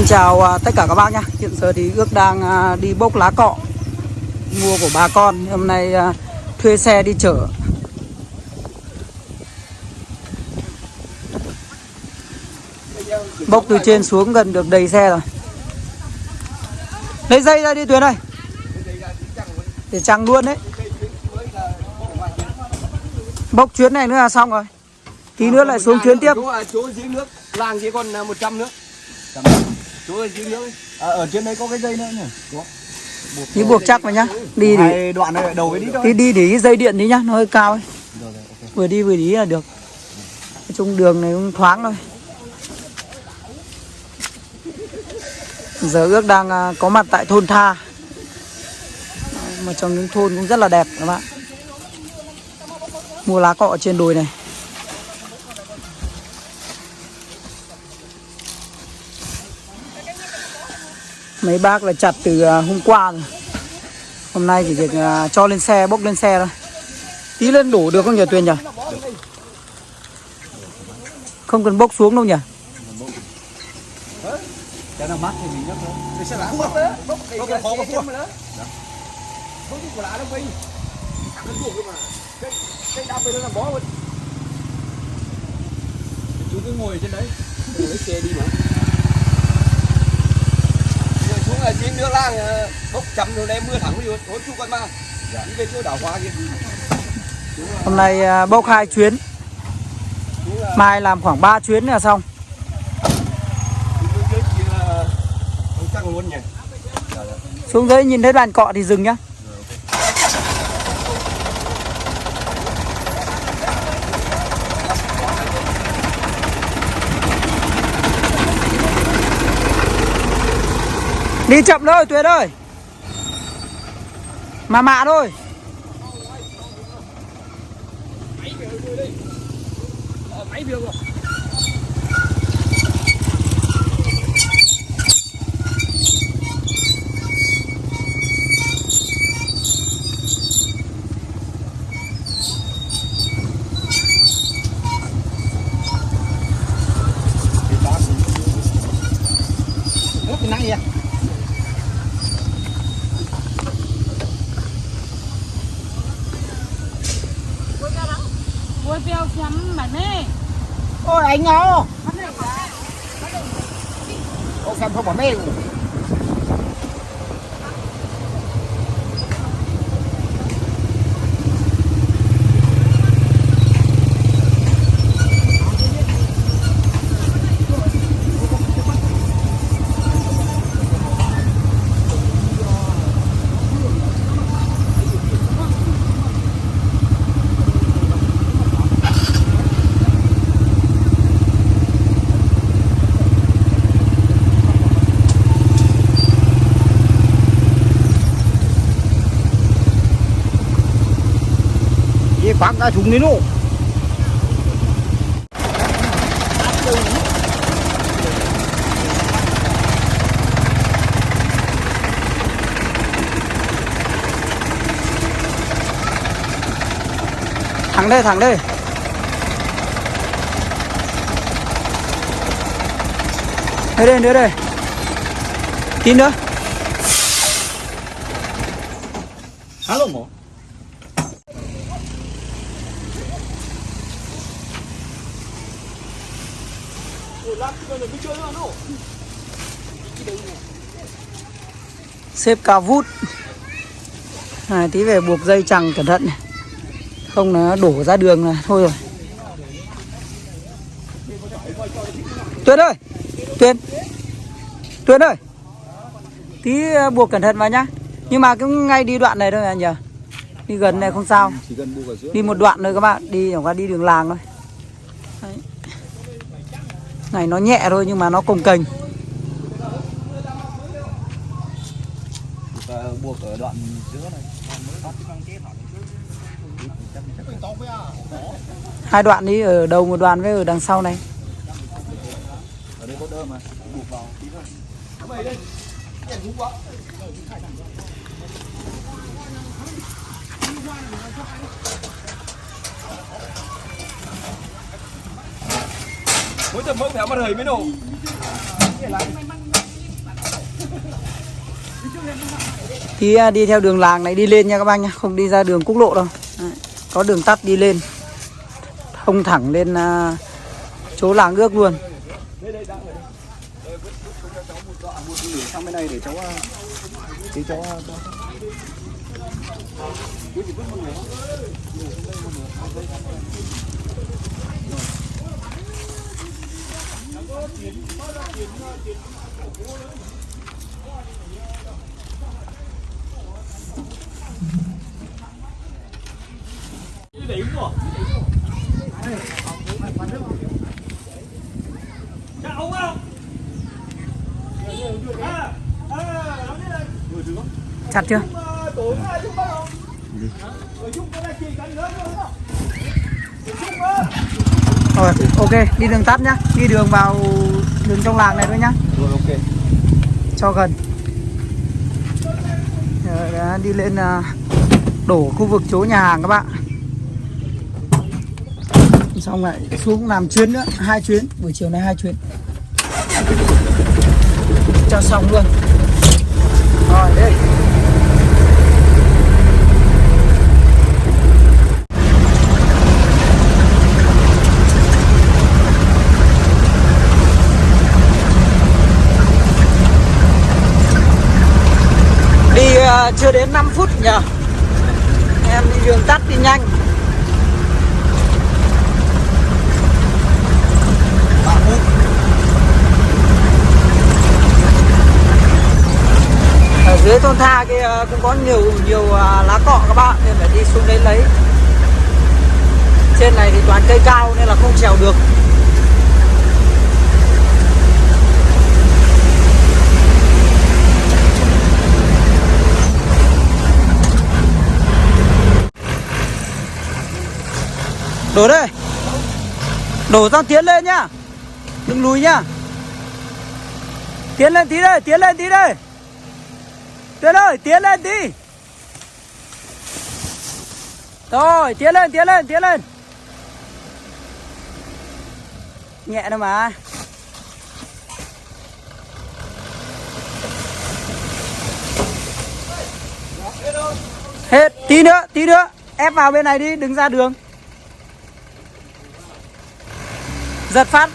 Xin chào à, tất cả các bác nhé Hiện giờ thì ước đang à, đi bốc lá cọ Mua của bà con. Hôm nay à, thuê xe đi chở Bốc từ trên xuống gần được đầy xe rồi. Lấy dây ra đi Tuyến ơi. Để chằng luôn đấy. Bốc chuyến này nữa là xong rồi. Tí nữa lại xuống chuyến tiếp. Chỗ, à, chỗ dưới nước, làng chỉ còn à, 100 nước. Chỗ ở dưới nước ấy. À, ở trên đấy có cái dây nữa nhỉ? Có. Tí buộc chắc vào nhá Đi Hai đoạn này đầu với đi thôi. Đi đi để cái dây điện đi nhá, nó hơi cao ấy. Rồi, rồi, ok. Vừa đi vừa đi là được. Nói chung đường này cũng thoáng thôi. Giờ ước đang à, có mặt tại thôn Tha. Một trong những thôn cũng rất là đẹp các bạn. Mua lá cọ trên đồi này. Mấy bác là chặt từ à, hôm qua rồi. Hôm nay chỉ việc à, cho lên xe, bốc lên xe thôi. Tí lên đổ được không nhỉ Tuyền nhỉ? Không cần bốc xuống đâu nhỉ? Cái nào mát thì mình nhấc thôi. Thì sẽ lãng mất đó. Bốc cái cái khó mà phua. Bốc cái quả lá nó bay. Nó buộc cơ mà. Cái cái đạp về nó làm bó luôn. Chú cứ ngồi trên đấy. Rồi lấy xe đi mà. Ngồi nước lang à, bốc chậm rồi đem mưa thẳng vô. Tối chú con ma. Đi về chỗ đảo hoa kia. Hôm nay à, bốc hai chuyến Mai làm khoảng 3 chuyến là xong. Xuống dưới nhìn thấy đoàn cọ thì dừng nhá Đi chậm thôi Tuyết ơi Mà mạ thôi Máy việc rồi. Nước thì nắng gì à? Ôi bèo chấm mà nè Ôi anh nhau. Ô xem không bỏ mê. Ye quăng chúng thùng đi luôn. Thẳng đây thẳng đây Đây đây nữa đây Tí nữa Alo, mổ. Xếp cao vút. Này tí về buộc dây chẳng cẩn thận này. Không nó đổ ra đường là thôi rồi. Tuyên ơi! Tuyên! Tuyên ơi! Tí ờ, buộc cẩn thận vào nhá. Nhưng mà cũng ngay đi đoạn này thôi à nhỉ đi gần này không sao. Đi một đoạn thôi các bạn. Đi chẳng qua đi đường làng thôi. Này nó nhẹ thôi nhưng mà nó cồng kềnh Buộc, buộc ở đoạn giữa này. hai đoạn đi ở đầu một đoạn với ở đằng sau này Ở đây có đơm mà. Buộc vào tí thôi. Mỗi tầm mẫu phải mặt hời mới nổ. Tí à, đi theo đường làng này đi lên nha các bác nhá, không đi ra đường quốc lộ đâu. Đấy, có đường tắt đi lên. Thông thẳng lên à, chỗ làng ước luôn. Sang bên này để cháu ờ, tí cháu ờ, cho Chặt chưa? Rồi, ok, đi đường tắt nhá. Đi đường vào đường trong làng này thôi nhá. rồi ok. Cho gần. Rồi, đã đi lên à, đổ khu vực chỗ nhà hàng các bạn. Xong lại xuống làm chuyến nữa hai chuyến. Buổi chiều nay hai chuyến. Cho xong luôn. Rồi đây đi à, chưa đến 5 phút nhờ. Em đi đường tắt đi nhanh. Ở dưới thôn tha kia ờ, cũng có nhiều nhiều ờ, lá cọ các bạn nên phải đi xuống đấy lấy. Trên này thì toàn cây cao nên là không trèo được. Đổ đây. Đổ sang tiến lên nhá. Đừng lùi nhá. Tiến lên tí đây, tiến lên tí đây. Tiến ơi, tiến lên tí. Rồi, tiến lên tiến lên tiến lên. Nhẹ thôi mà. Hết, tí nữa tí nữa. Ép vào bên này đi đừng ra đường. Giật phát.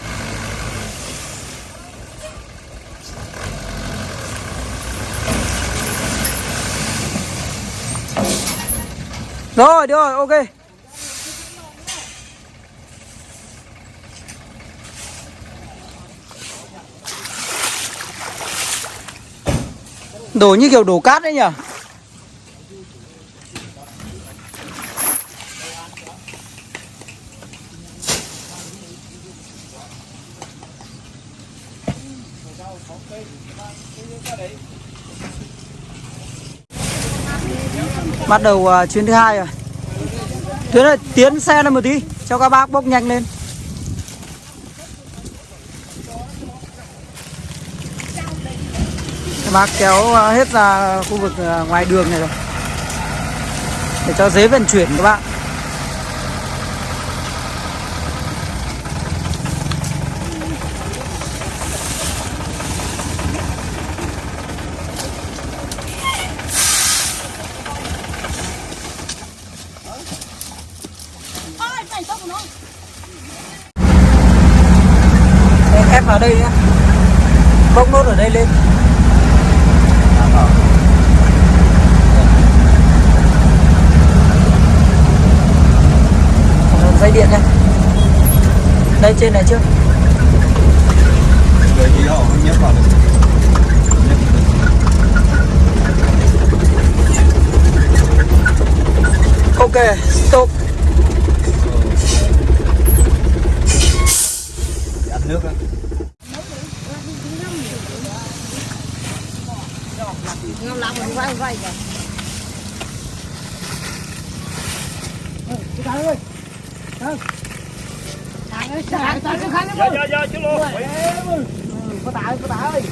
Rồi được rồi ok. Đổ như kiểu đổ cát đấy nhỉ? Bắt đầu uh, chuyến thứ hai rồi. Tuyến ơi, tiến xe lên một tí cho các bác bốc nhanh lên. Các bác kéo uh, hết ra khu vực uh, ngoài đường này rồi. Để cho dễ vận chuyển các bạn Vào đây nhá. Bốc nốt ở đây lên. Dây điện này đây trên này trước. Rồi thì họ nhấp vào được. Ok stop. Nước á ngâm lặng mình quay quay kìa Trời ơi, trời ơi, trời ơi, khăn lắm. Có tại, có tại ơi.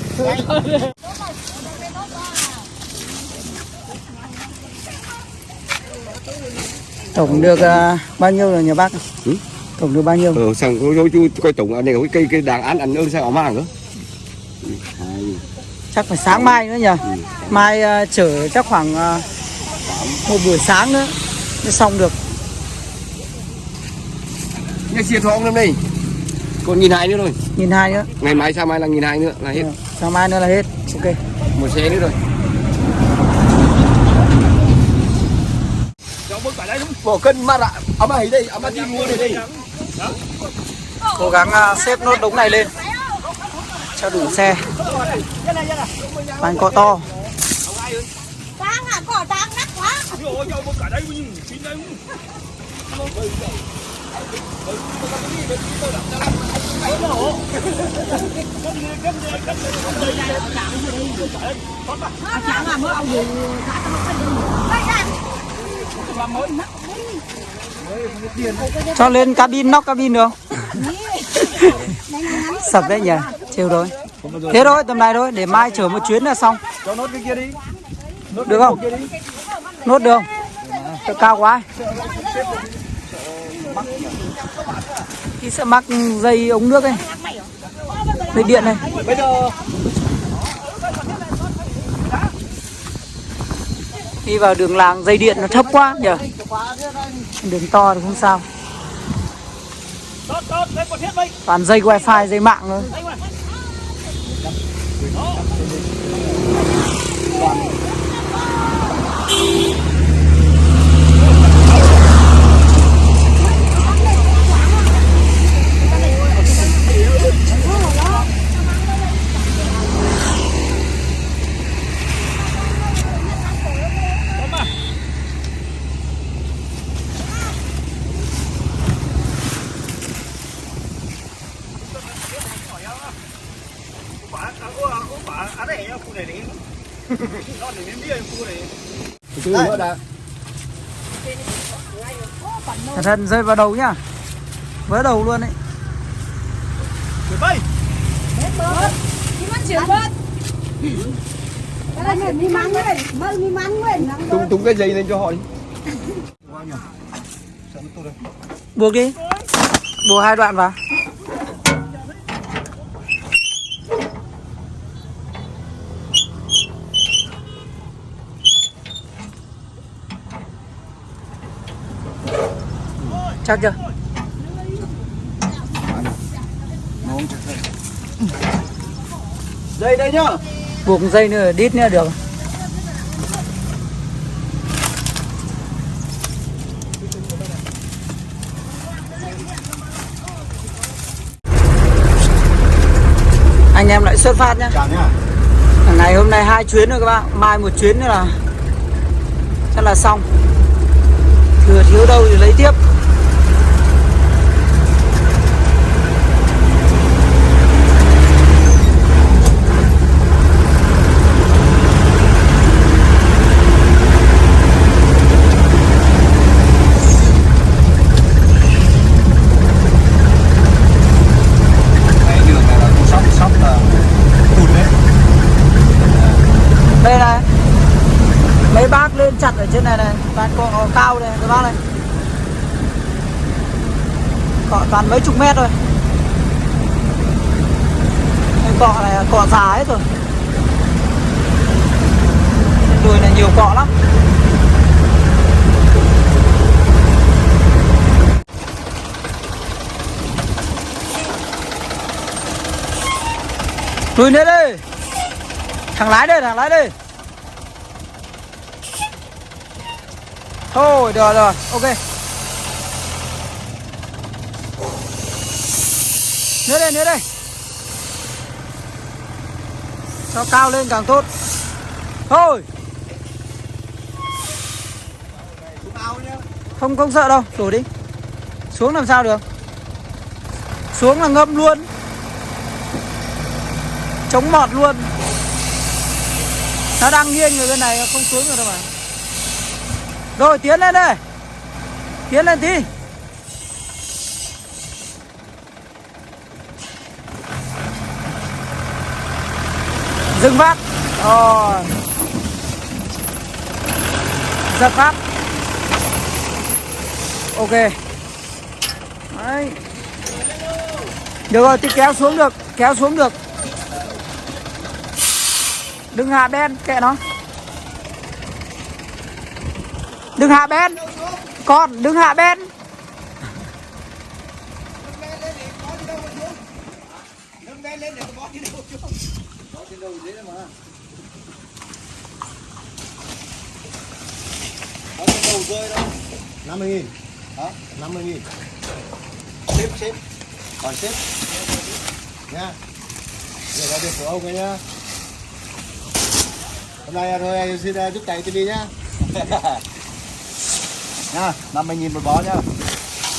tổng được à, bao nhiêu rồi nhà bác Ừ? tổng được bao nhiêu ờ sang có chú coi tổng này cái cây cây đàn ăn ăn ơn sao mà nữa chắc phải sáng mai nữa nhỉ? Mai ờ, chở chắc khoảng ờ, một buổi sáng nữa mới xong được. Nghe chia thong năm nay còn nghìn hai nữa thôi. Nhìn hai nữa. Ngày mai sao mai là nghìn hai nữa là hết. Ừ, sáng mai nữa là hết. Ok. Một xe nữa rồi. Bỏ cân mà ạ à mà ấy đây à mà đi mua đây đây. Cố gắng ờ, xếp nốt đống này lên cho đủ xe. Bàn cọ to. Trang à, cỏ trang nát quá. Mới cho lên cabin nóc cabin được không? Sập đấy nhỉ chiều rồi. Thế thôi tầm này thôi để mai chở một chuyến là xong. Cho nốt cái kia đi. Được không? nốt được không? Cao quá. Thì sẽ mắc dây ống nước ấy. Dây điện này. Bây giờ đi vào đường làng dây điện nó thấp quá nhỉ? Đường to thì không sao. Toàn dây wifi dây mạng thôi từ cẩn thận rơi vào đầu nhá. Vỡ đầu luôn đấy Đi chuyển bớt. Mắn đấy, mơ mi mắn đấy, nắng tung tung cái dây lên cho họ đi. Buộc đi. Buộc hai đoạn vào chắc chưa? Dây đây nhá. Buộc dây nữa đít nữa được. Anh em lại xuất phát nhá. Ngày hôm nay hai chuyến rồi các bạn mai một chuyến nữa là chắc là xong. Thừa thiếu đâu thì lấy tiếp cái đường này là con sóc sóc là cụt đấy đây này mấy bác lên chặt ở trên này này. Toàn cọ cao này các bác này. Cọ toàn mấy chục mét rồi Cái cọ này cọ già hết rồi. Đuôi đùi này nhiều cọ lắm. Lùi hết đây thằng lái đây, thằng lái đây. Thôi, được rồi, ok. Nữa đây nữa đây cho cao lên càng tốt. Thôi. Không không sợ đâu, đổ đi. Xuống làm sao được? Xuống là ngâm luôn. Chống mọt luôn. Nó đang nghiêng người bên này, không xuống được đâu mà rồi, tiến lên đây. Tiến lên tí dừng phát. Rồi. Giật phát. Ok. Đấy. Được rồi, thì kéo xuống được, kéo xuống được. Đừng hạ ben kệ nó đừng hạ ben con đừng hạ ben nâng ben lên để tôi bó đi đâu chứ bó trên đâu dễ mà bó trên đầu rơi đâu 50 nghìn. Hả? 50 nghìn. Xếp xếp. Còn xếp. Nha. Để vào việc của ông ấy nhá. Hôm nay thôi anh xin giúp tay tôi đi nhá nha 50 nghìn một bó nhá.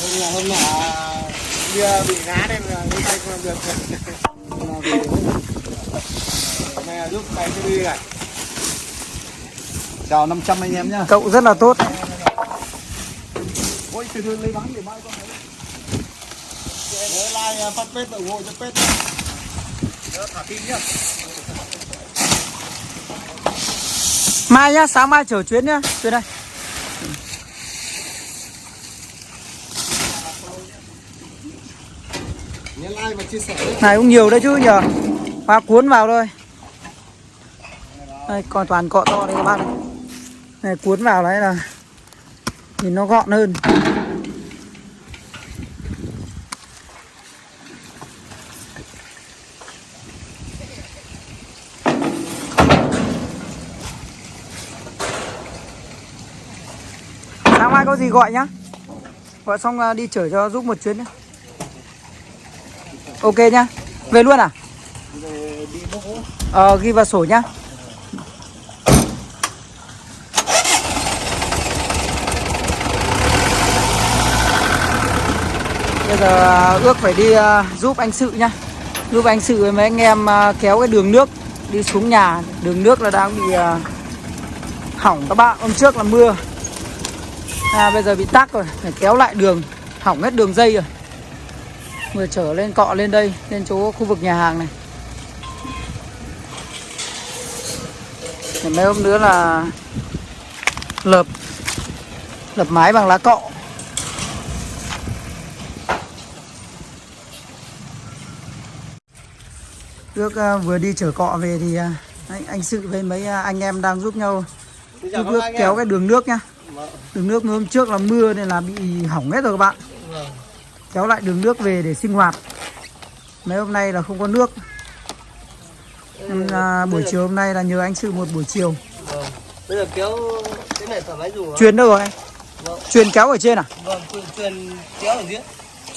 Hôm nào hôm nào bia bị ngã nên là đi tay không làm được. Nay là giúp tay tôi đi này chào 500 anh em nhá. Cậu rất là tốt. Ôi từ từ lấy bán để mai con thấy. Nhớ like phát ủng hộ cho nhớ thả tim nhá. Mai nhá sáng mai chở chuyến nhá. Chuyến đây nhớ like và chia sẻ nhé này, cũng nhiều đấy chứ, nhờ. Hoa cuốn vào thôi. Đây, còn toàn cọ to đấy các bác này. này, cuốn vào đấy là nhìn nó gọn hơn. Sáng mai có gì gọi nhá. Gọi xong à, đi chở cho giúp một chuyến nhá ok nhá. Về luôn à? Ờ ghi vào sổ nhá. Bây giờ à, ước phải đi à, giúp anh sự nhá. Giúp anh sự với mấy anh em à, kéo cái đường nước đi xuống nhà. Đường nước là đang bị hỏng các bạn. Hôm trước là mưa. À, bây giờ bị tắc rồi. Phải kéo lại đường. Hỏng hết đường dây rồi vừa trở lên cọ lên đây lên chỗ khu vực nhà hàng này. Mấy hôm nữa là lợp lợp mái bằng lá cọ. Ước à, vừa đi chở cọ về thì à, anh, anh sự với mấy à, anh em đang giúp nhau giúp ước kéo cái đường nước nhá. Đường nước hôm trước là mưa nên là bị hỏng hết rồi các bạn kéo lại đường nước về để sinh hoạt. Mấy hôm nay là không có nước. Nên là buổi chiều hôm nay là nhờ anh sự một buổi chiều. Bây giờ kéo cái này thoải mái dùng truyền đâu rồi anh? Vâng. truyền kéo ở trên à? Vâng, truyền- kéo ở dưới,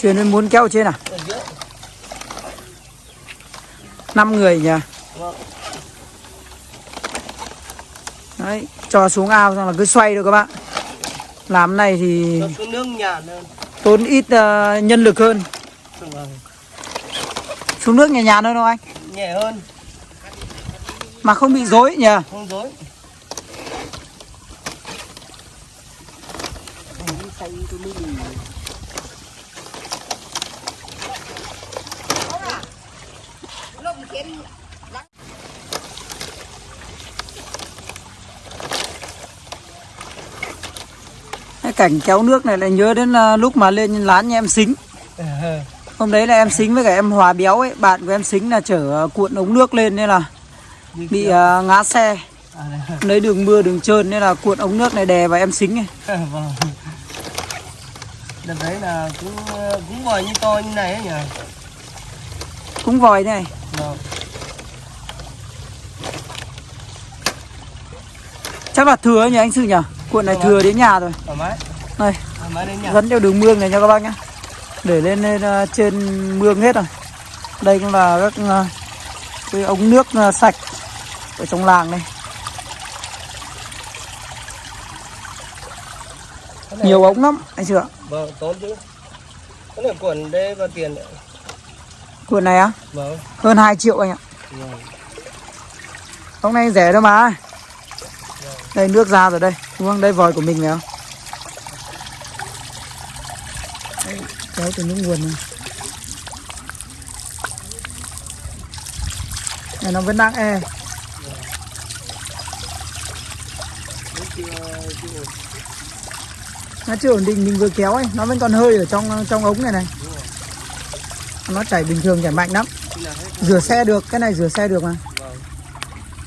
truyền muốn kéo ở trên à? Ở dưới. năm người nhỉ? Vâng. đấy cho xuống ao xong là cứ xoay được các bạn. Làm này thì xuống nước nhàn hơn. Tốn ít ờ, nhân lực hơn. Xuống nước nhẹ nhàng hơn không anh? Nhẹ hơn, mà không bị rối nhỉ? Không dối. cái cảnh kéo nước này lại nhớ đến ờ, lúc mà lên lán nhà em xính. Hôm đấy là em xính với cả em hòa béo ấy bạn của em xính là chở ờ, cuộn ống nước lên nên là bị ờ, ngã xe. À, lấy đường mưa đường trơn nên là cuộn ống nước này đè vào em xính ấy. Vâng. Đợt đấy là cũng cũng vòi như to như này ấy nhỉ? cũng vòi này. Vâng. chắc là thừa nhỉ anh sư nhỉ? Cuộn này thừa đến nhà rồi. Thoải mái, nhà. dẫn theo đường mương này nha các bác nhé để lên, lên ờ, trên mương hết rồi. Đây cũng là các ờ, cái ống nước ờ, sạch ở trong làng này. Này- nhiều ống lắm anh chưa Vâng, tốn chứ. Cái này quần đây có tiền đấy. cuộn này á? Vâng. hơn 2 triệu anh ạ. Vâng. ống này rẻ đâu mà. Đây nước ra rồi đây. Đúng không? Đây vòi của mình phải không Đây, kéo từ những nguồn này này, nó vẫn đang e. Nó chưa ổn định, mình vừa kéo ấy, nó vẫn còn hơi ở trong trong ống này này. Nó chảy bình thường, chảy mạnh lắm. Rửa xe được, cái này rửa xe được mà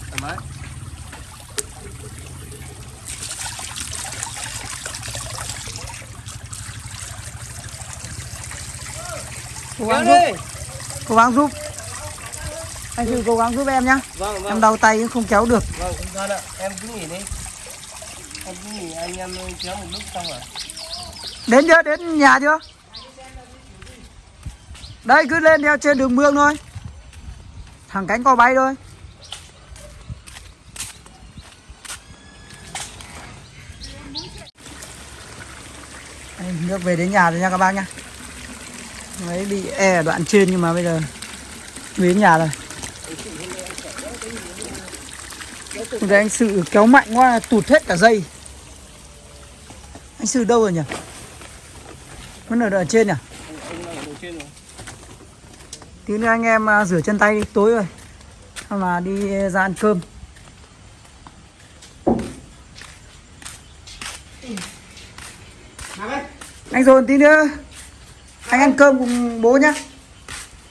thoải mái. cố kéo gắng giúp đi cố gắng giúp. Anh sự cố gắng giúp em nhá. Vâng em vâng đau tay không kéo được. Vâng sao đâu em cứ nghỉ đi. Em cứ nghỉ anh em kéo một lúc xong rồi. Đến chưa? Đến nhà chưa? Đây cứ lên theo trên đường mương thôi. Thẳng cánh cò bay thôi. Nước về đến nhà rồi nha các bác nhá mới bị e ở đoạn trên nhưng mà bây giờ về đến nhà rồi. Đây anh sự kéo mạnh quá, tụt hết cả dây. Anh sự đâu rồi nhỉ? Vẫn ở đoạn trên nhỉ? Tí nữa anh em à, rửa chân tay đi, tối rồi. Hoặc là đi ra ăn cơm. Anh dồn tí nữa anh ăn cơm cùng bố nhá.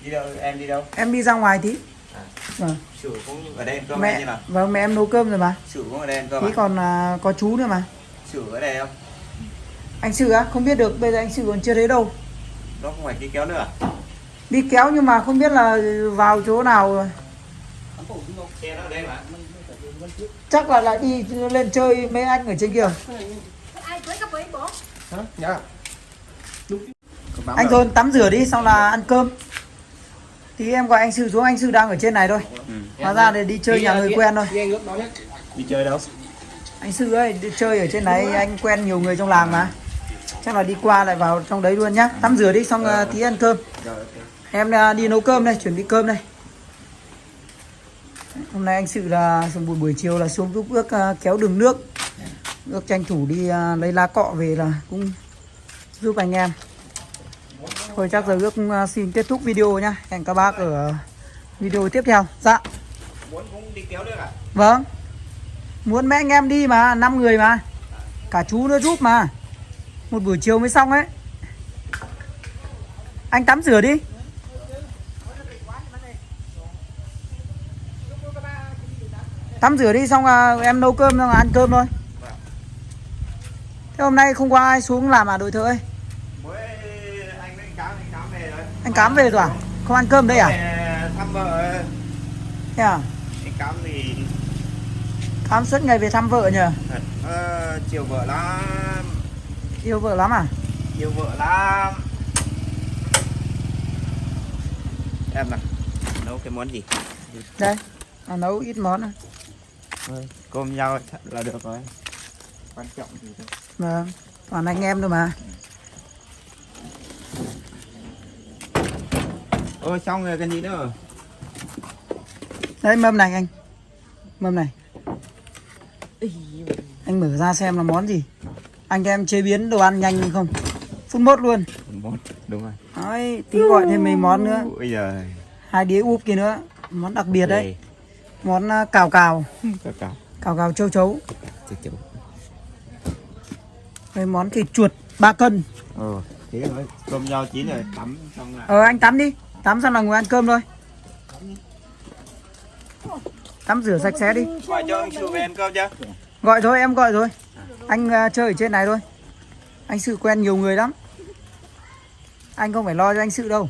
Đi đâu? Em đi đâu? Em đi ra ngoài tí. Vâng. Chủ cũng ở đây ăn cơm mẹ như nào. vâng mẹ em nấu cơm rồi mà. Chủ cũng ở đây ăn cơm tí à? còn à, có chú nữa mà. Chủ ở đây không? Anh sự á không biết được bây giờ anh sự còn chưa thấy đâu. Nó không phải đi kéo nữa à? đi kéo nhưng mà không biết là vào chỗ nào rồi. Xe nó ở đây mà. Chắc là lại đi lên chơi mấy anh ở trên kia. Ai cưới anh thôi tắm rửa đi xong là ăn cơm. Thì em gọi anh sư xuống anh sư đang ở trên này thôi. Ừ. hóa ra để đi chơi nhà người quen thôi. Đi đi chơi đâu? Anh sư ơi đi chơi ở trên đấy anh quen nhiều người trong làng mà. Chắc là đi qua lại vào trong đấy luôn nhá. Tắm rửa đi xong uh, tí ăn cơm. Rồi ok. em à, đi nấu cơm đây chuẩn bị cơm đây. Hôm nay anh sự là buổi buổi chiều là xuống giúp ước à, kéo đường nước. Ước tranh thủ đi lấy lá cọ về là cũng giúp anh em thôi chắc giờ ước à, xin kết thúc video nhá. Hẹn các bác ở video tiếp theo. Dạ. Muốn cũng đi kéo nữa à? Vâng. Muốn mấy anh em đi mà năm người mà. Cả chú nữa giúp mà. Một buổi chiều mới xong ấy. Anh tắm rửa đi. Tắm rửa đi xong là em nấu cơm xong là ăn cơm thôi. Thế hôm nay không có ai xuống làm à đội thợ ơi mới anh với anh cám anh cám về rồi anh cám về rồi à? Không ăn cơm đây à? Thăm vợ. Thế à? Anh cám thì cám suốt ngày về thăm vợ nhờ? Ờ, chiều vợ lắm. Yêu vợ lắm à? Yêu vợ lắm. Em nào nấu cái món gì? Đây à, nấu ít món thôi. Cơm nhau là được rồi. Quan trọng gì đâu Vâng, toàn anh em thôi mà. Ôi xong rồi cái gì nữa Đây mâm này anh. Mâm này. Anh mở ra xem là món gì. Anh em chế biến đồ ăn nhanh không? Phút mốt luôn. món đúng rồi Đấy, tí gọi thêm mấy món nữa. bây giờ Hai đĩa úp kia nữa. Món đặc biệt đấy. Đây, Món à, cào cào. cào cào Cào cào châu chấu. chịu chịu Với món thịt chuột 3 cân. ờ thế rồi cơm nhau chín rồi tắm xong lại Ờ anh tắm đi. Tắm xong là ngồi ăn cơm thôi. Tắm rửa sạch sẽ đi. gọi cho anh chủ về ăn cơm chưa Gọi thôi em gọi rồi. Anh à, chơi ở trên này thôi. Anh sự quen nhiều người lắm. Anh không phải lo cho anh sự đâu